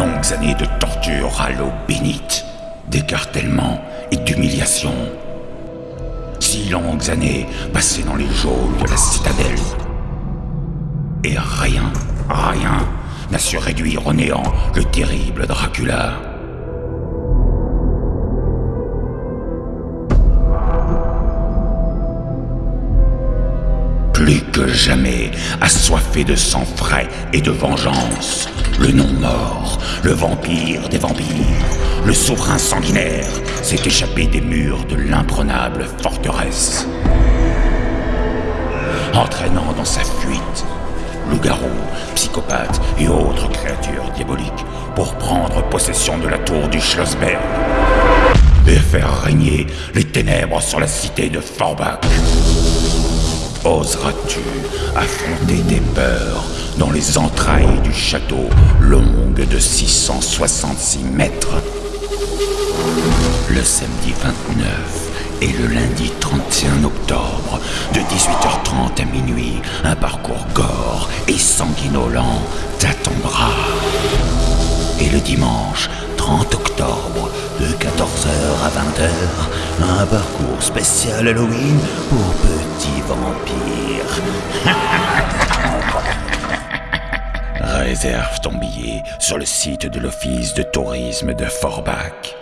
longues années de torture à l'eau bénite, d'écartèlement et d'humiliation. Six longues années passées dans les geôles de la citadelle. Et rien, rien n'a su réduire au néant le terrible Dracula. Plus que jamais, assoiffé de sang frais et de vengeance, le non-mort, le vampire des vampires, le souverain sanguinaire, s'est échappé des murs de l'imprenable forteresse. Entraînant dans sa fuite loups-garous, psychopathes et autres créatures diaboliques pour prendre possession de la tour du Schlossberg et faire régner les ténèbres sur la cité de Forbach. Oseras-tu affronter tes peurs dans les entrailles du château longue de 666 mètres Le samedi 29 et le lundi 31 octobre, de 18h30 à minuit, un parcours gore et sanguinolent t'attendra. Et le dimanche 30 octobre, de 14h à 20h, un parcours spécial Halloween pour petits vampires. Réserve ton billet sur le site de l'Office de tourisme de Forbach.